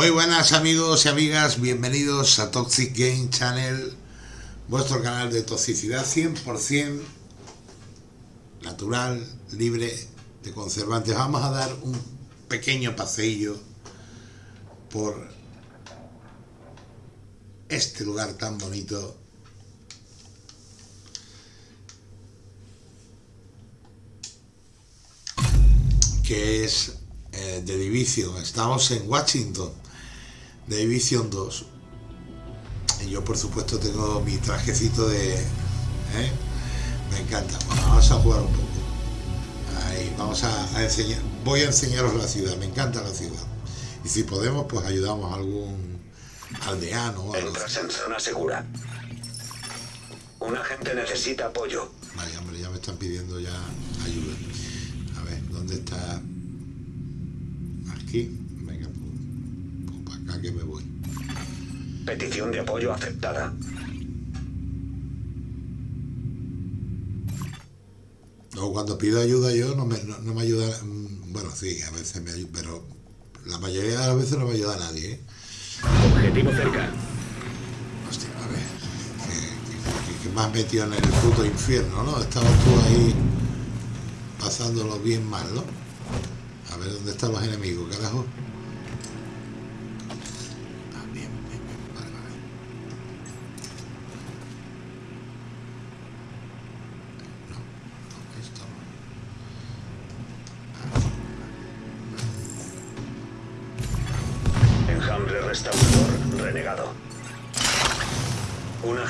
Muy buenas amigos y amigas, bienvenidos a Toxic Game Channel, vuestro canal de toxicidad 100% natural, libre de conservantes. Vamos a dar un pequeño paseillo por este lugar tan bonito que es eh, de. Estamos en Washington, de Division 2. Y yo, por supuesto, tengo mi trajecito de... ¿eh? Me encanta. vamos a jugar un poco. Ahí, vamos a, enseñar... Voy a enseñaros la ciudad. Me encanta la ciudad. Y si podemos, pues ayudamos a algún aldeano o algo Entras en zona segura. Un agente necesita apoyo. Vaya, hombre, ya me están pidiendo ya ayuda. A ver, ¿dónde está? aquí. Venga, pues, pues, para acá que me voy. Petición de apoyo aceptada. No, cuando pido ayuda yo no me, no, me ayuda... Mm, bueno, sí, a veces me ayuda, pero la mayoría de las veces no me ayuda a nadie. ¿eh? Objetivo cerca. Hostia, a ver, que, que, me has metido en el puto infierno, ¿no? Estabas tú ahí pasándolo bien mal, ¿no? A ver dónde están los enemigos, carajo.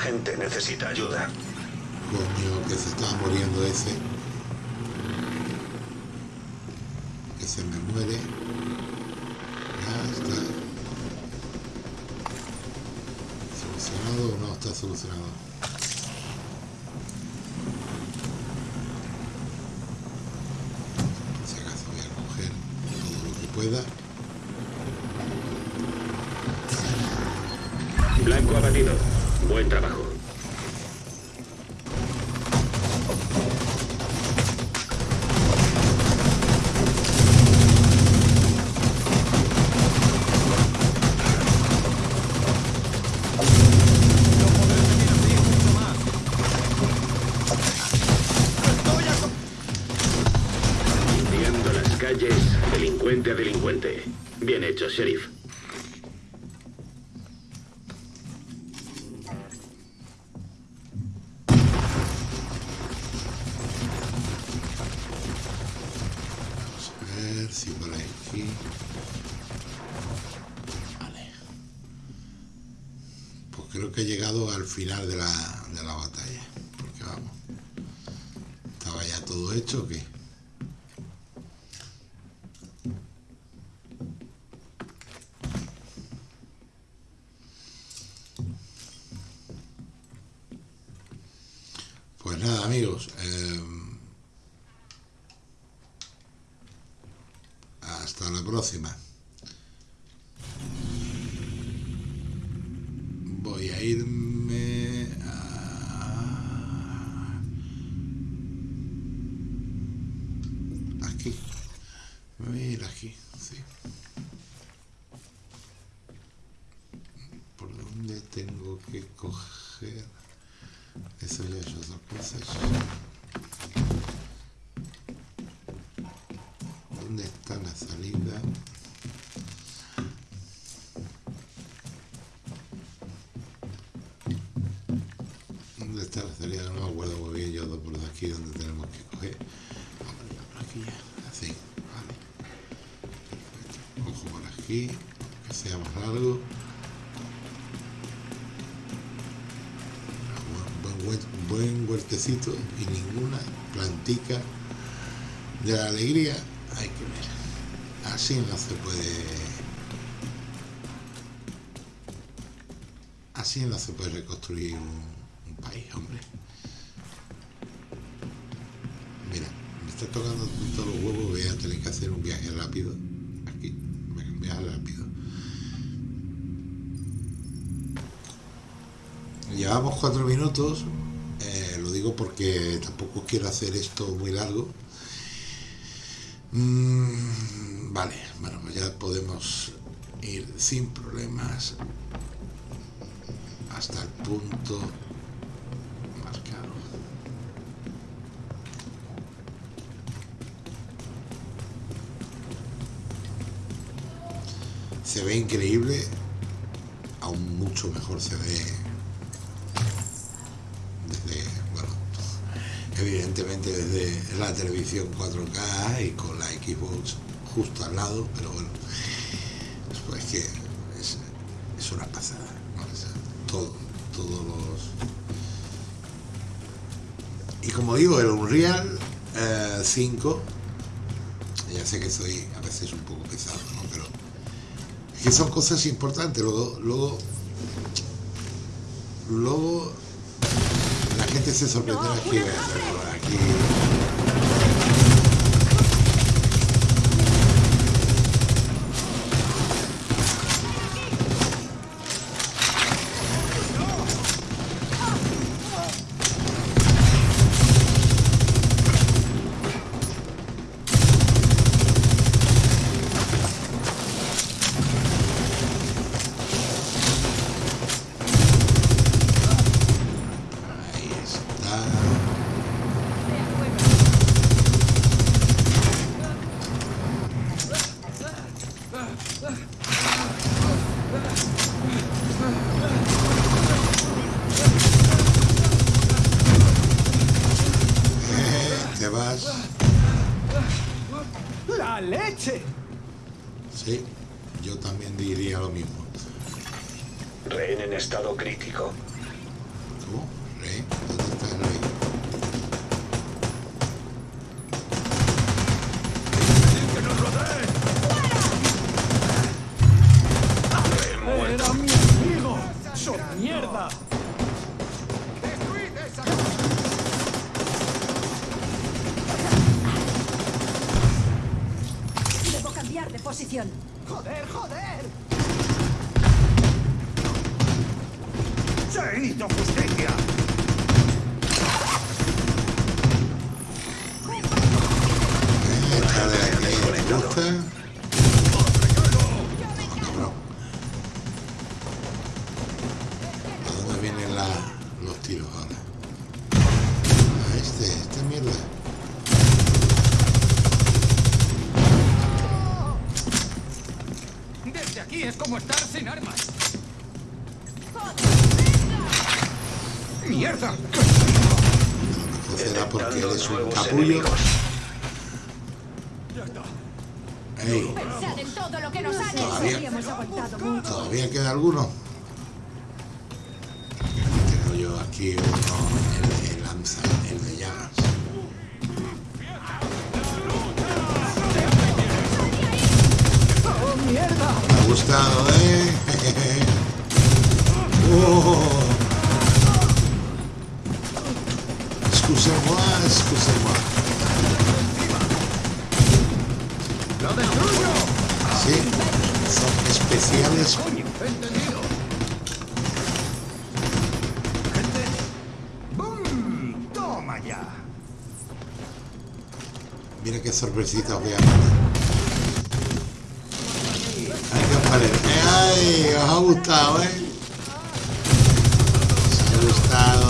Un agente necesita ayuda. Coño, que se está muriendo ese. se me muere. Ya está. ¿Solucionado o no está solucionado? Si acaso voy a coger todo lo que pueda. Delincuente a delincuente. Bien hecho, sheriff. Vamos a ver si. Vale. Pues creo que he llegado al final de la, de la batalla. Porque vamos... ¿Estaba ya todo hecho o qué? Amigos, eh, hasta la próxima. Que sea más largo. buen huertecito y ninguna plantica de la alegría. Hay que ver. Así no se puede. Así no se puede reconstruir un, país hombre. Mira me está tocando todos los huevos voy a tener que hacer un viaje rápido. un rápido llevamos cuatro minutos digo porque tampoco quiero hacer esto muy largo. Mm, vale, bueno, pues ya podemos ir sin problemas hasta el punto Se ve increíble, aún mucho mejor se ve desde, bueno, evidentemente desde la televisión 4K y con la Xbox justo al lado, pero bueno, pues que es, una pasada, ¿no? Todo, todos los... Y como digo, el Unreal eh, 5, ya sé que soy a veces un poco pesado, ¿no? Que son cosas importantes, luego, luego, luego la gente se sorprenderá aquí, aquí ¡La leche! Sí, yo también diría lo mismo. Rehén en estado crítico. ¿Cómo? ¿Rey? ¿Dónde está el ¡Se hizo justicia! Ey, Pensad en todo lo que nos han Todavía. Aguantado mucho. ¿todavía queda alguno? Tengo yo aquí uno, el de lanza, el de llamas. ¡Oh, mierda! Me ha gustado, ¿eh? oh. Excusez-moi, excusez-moi. Sí, son especiales. Mira qué sorpresita voy a. Ay, qué os parece. Ay, os ha gustado, ¿eh? Os ha gustado,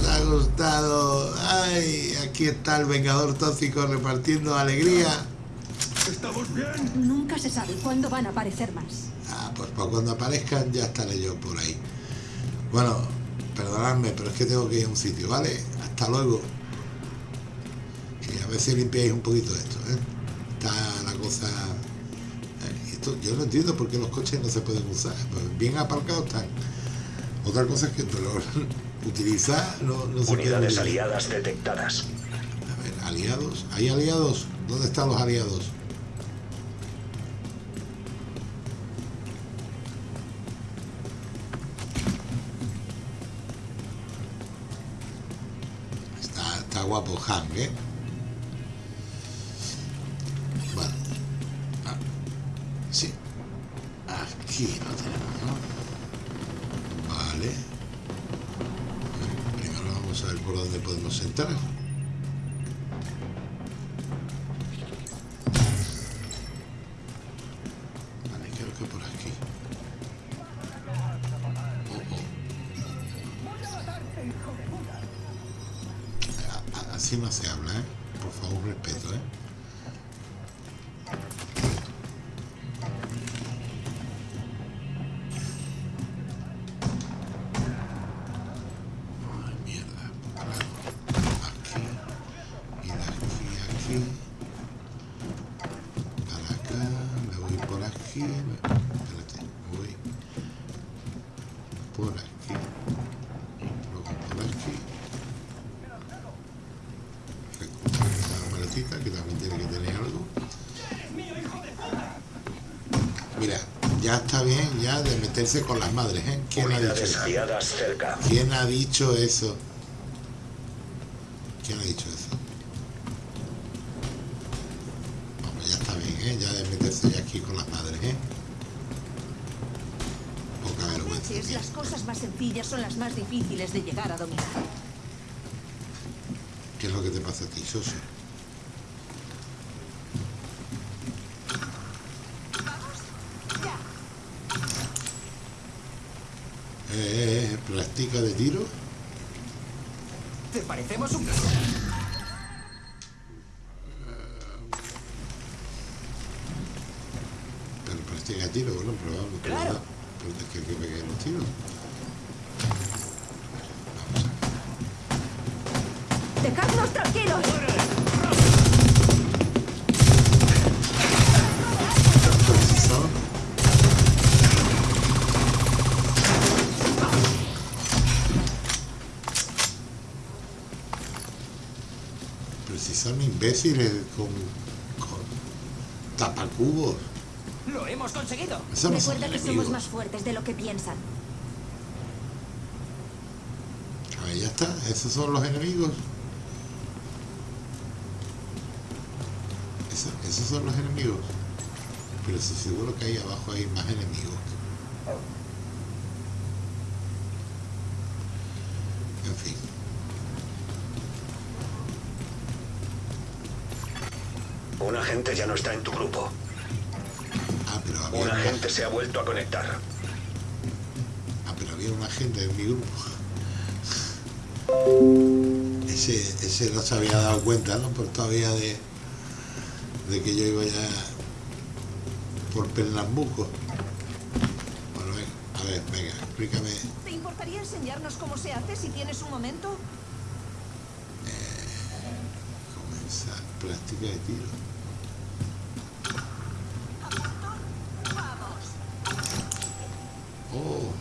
os ha gustado. Ay, aquí está el Vengador Tóxico repartiendo alegría. Nunca se sabe cuándo van a aparecer más. Ah, pues para cuando aparezcan ya estaré yo por ahí. Bueno, perdonadme, pero es que tengo que ir a un sitio, ¿vale? Hasta luego. Y a ver si limpiáis un poquito esto, ¿eh? Está la cosa... Esto, yo no entiendo por qué los coches no se pueden usar. Pues bien aparcados están. Otra cosa es que pero utilizar no, no se puede Unidades aliadas detectadas. A ver, aliados. ¿Hay aliados? ¿Dónde están los aliados? Guapo Hank, ¿eh? Vale. Ah, sí. Aquí lo tenemos. Vale. Primero vamos a ver por dónde podemos entrar. Así no se habla, ¿eh? Por favor, respeto, ¿eh? Mira, ya está bien ya de meterse con las madres, ¿eh? ¿Quién ha dicho eso? cerca. ¿Quién ha dicho eso? ¿Quién ha dicho eso? Vamos, ya está bien, ¿eh? Ya de meterse ya aquí con las madres, ¿eh? Poca vergüenza. veces las cosas más sencillas son las más difíciles de llegar a dominar. ¿Qué es lo que te pasa a ti, Soso? Ya. Eh, eh, eh, ¿Practica de tiro? ¿Te parecemos un... Pero practica tiro, bueno, pero vamos, pero Claro. pero es que hay que pegar los tiros. ¡Dejadnos tranquilos! Imbéciles con, con tapacubos. ¡Lo hemos conseguido! Eso no son Recuerda que somos más fuertes de lo que piensan. A ver, ya está. Esos son los enemigos. Eso- esos son los enemigos. Pero sí seguro que ahí abajo hay más enemigos. En fin. Un agente ya no está en tu grupo. Ah, pero había Un una, agente se ha vuelto a conectar. ah, pero había una gente en mi grupo. Ese, ese no se había dado cuenta, ¿no? Por todavía de, de que yo iba ya por Pernambuco. Bueno, venga, a ver, venga, explícame. ¿Te importaría enseñarnos cómo se hace si tienes un momento? Comenzar práctica de tiro. Oh,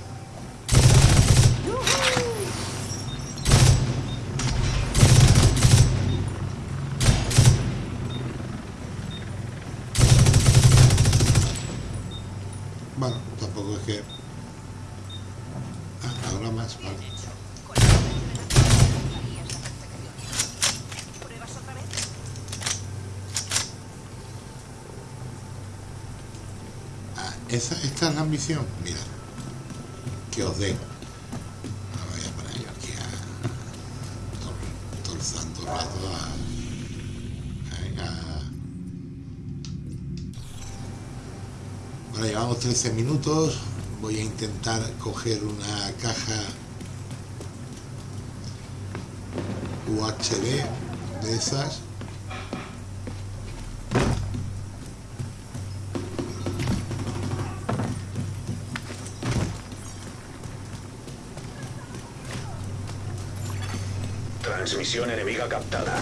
bueno, tampoco es que. Ah, ahora más, vale. ¿Pruebas otra vez? Ah, esta es la ambición. Mira, que os den. Ahora voy a poner yo aquí a. Todo, todo el santo rato a. Venga. Bueno, llevamos 13 minutos. Voy a intentar coger una caja UHD de esas. Transmisión enemiga captada.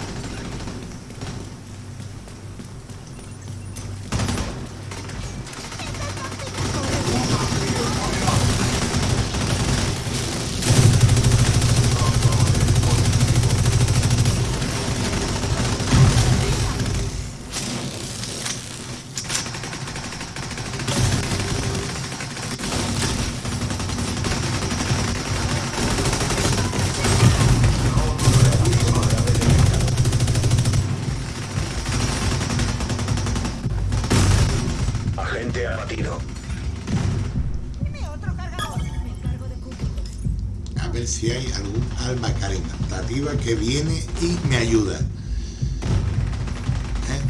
Si hay algún alma caritativa que viene y me ayuda. ¿Eh?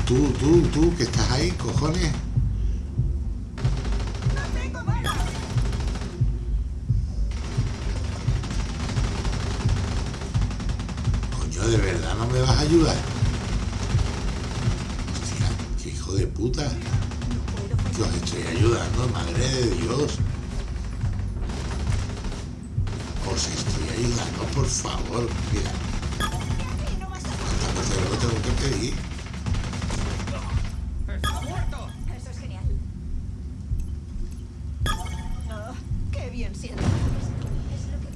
Tú, tú, tú, que estás ahí, cojones. Coño, ¿de verdad no me vas a ayudar? Hostia, qué hijo de puta. Que os estoy ayudando, madre de Dios. Ayudando, por favor. Mira, no. ¿cuántas veces lo tengo que pedir? ¡Está muerto! Eso es genial. Oh, qué bien siento.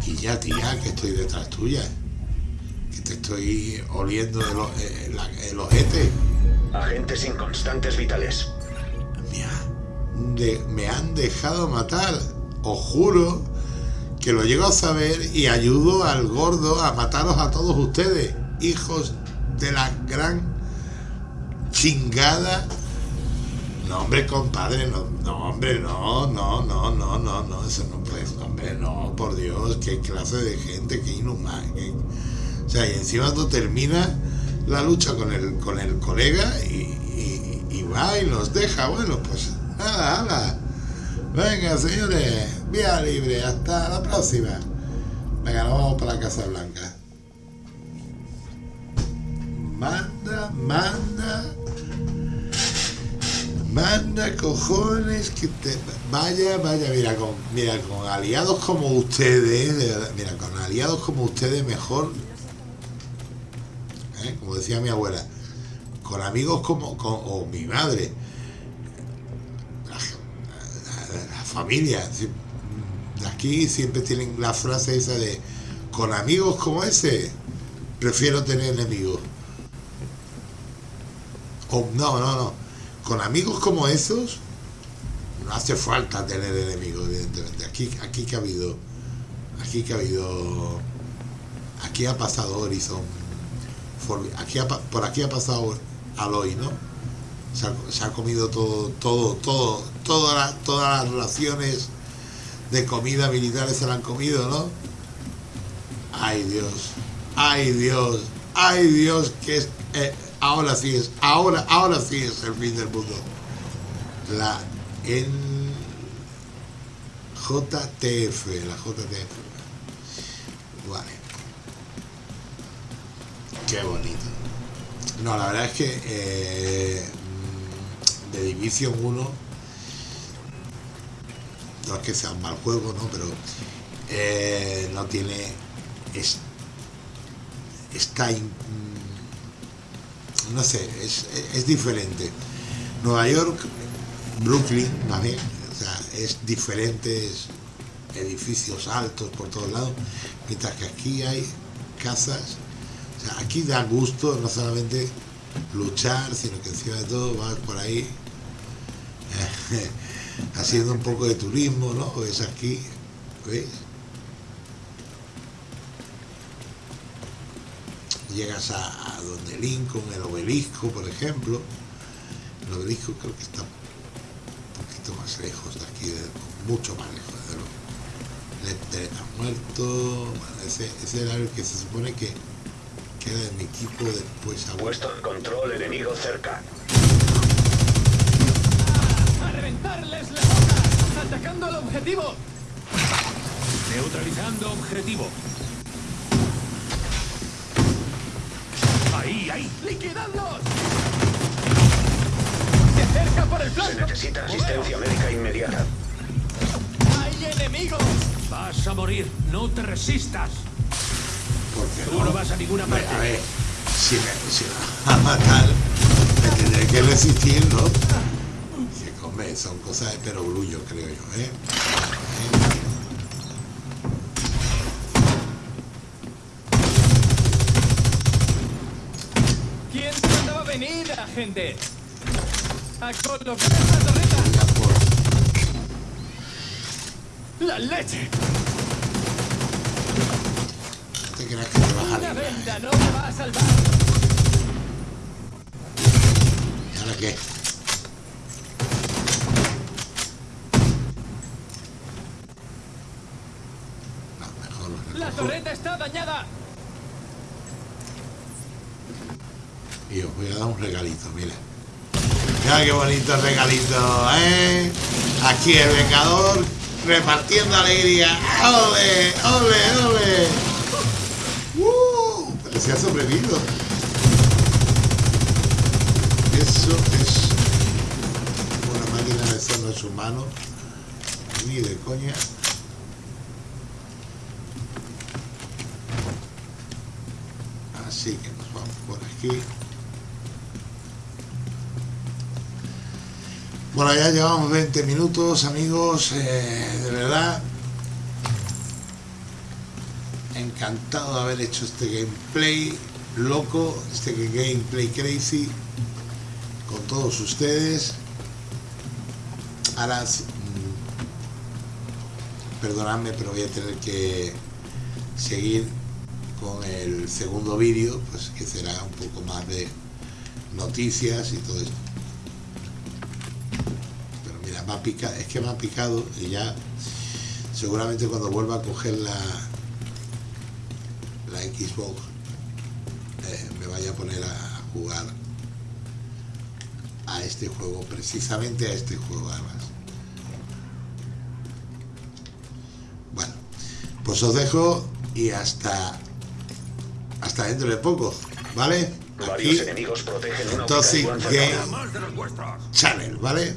Y ya, tía, que estoy detrás tuya. Que te estoy oliendo el, o- eh, el ojete. Agentes inconstantes vitales. Me, ha- de- me han dejado matar. Os juro que lo llego a saber y ayudo al gordo a mataros a todos ustedes. Hijos de la gran chingada. No, hombre, compadre, no, no, hombre, no, no, no, no, no, no, eso no puede, hombre, no, por Dios, qué clase de gente, qué inhumana. o sea, y encima tú terminas la lucha con el, con el colega y, y- y va y los deja, bueno, pues nada, nada. Venga, señores, libre, hasta la próxima. Venga, nos vamos para la Casa Blanca. Manda, manda. Manda cojones que te vaya, vaya, mira, con mira, con aliados como ustedes, mira, con aliados como ustedes mejor ¿eh? como decía mi abuela, con amigos como o mi madre, la, familia, aquí siempre tienen la frase esa de con amigos como ese, prefiero tener enemigos. O no, no, no. Con amigos como esos, no hace falta tener enemigos, evidentemente. Aquí, aquí que ha habido, aquí que ha habido, aquí ha pasado Horizon, aquí por aquí ha pasado Aloy, ¿no? Se ha, se ha comido todo, todo, todo, toda la- todas las raciones de comida militares se la han comido, ¿no? Ay Dios, ay Dios, ay Dios, que es, eh, ahora sí es, ahora, ahora sí es el fin del mundo. La en JTF, la JTF. Vale. Qué bonito. No, la verdad es que eh, de Division 1 no es que sea un mal juego, ¿no? Pero eh, no tiene es, está in- no sé, es, es diferente. Nueva York, Brooklyn, más bien, o sea, es diferente, es edificios altos por todos lados, mientras que aquí hay casas, o sea, aquí da gusto no solamente luchar, sino que encima de todo vas por ahí haciendo un poco de turismo, ¿no? Ves aquí, ¿ves? Llegas a, a donde Lincoln, el obelisco, por ejemplo. El obelisco creo que está un poquito más lejos de aquí, de- mucho más lejos, de. Lecter está muerto. Bueno, ese, ese era el que se supone que, que era de mi equipo después a Puesto en control enemigo cerca. ¡A reventarles ¡Atacando al objetivo! Neutralizando objetivo. Ahí, ahí. ¡Liquidadlos! ¡Se acerca por el Se flanco! necesita asistencia médica inmediata. ¡Hay enemigos! Vas a morir. No te resistas. Porque Tú no vas a ninguna parte. A ver, si me, si me va a matar, me tendré que resistir, ¿no? Son cosas de perogrullo, creo yo, ¿eh? ¿Quién se mandaba venir, agente? ¡A colocar la torreta! ¡La leche! No te creas que te vas a ¡Una venda no me va a salvar! ¿Y ahora qué? No, mejor lo ¡La recojo torreta está dañada! y os voy a dar un regalito, mira. Mira qué bonito regalito, ¿eh? Aquí el Vengador repartiendo alegría. ¡Ole, ole, ole! ¡Uh! Que se ha sobrevivido. Eso es una máquina de eso no es humano. Ni de coña. Así que nos vamos por aquí. Bueno, ya llevamos 20 minutos, amigos. eh, de verdad, encantado de haber hecho este gameplay loco, este gameplay crazy con todos ustedes. Ahora, mm, perdonadme, pero voy a tener que seguir con el segundo vídeo, pues que será un poco más de noticias y todo esto. Pero mira, me ha picado, es que me ha picado y ya seguramente cuando vuelva a coger la, la Xbox eh, me vaya a poner a jugar a este juego, precisamente a este juego además. Bueno, pues os dejo y hasta hasta dentro de poco, ¿vale? Varios Aquí enemigos protegen una Toxic. Game. Channel, ¿vale?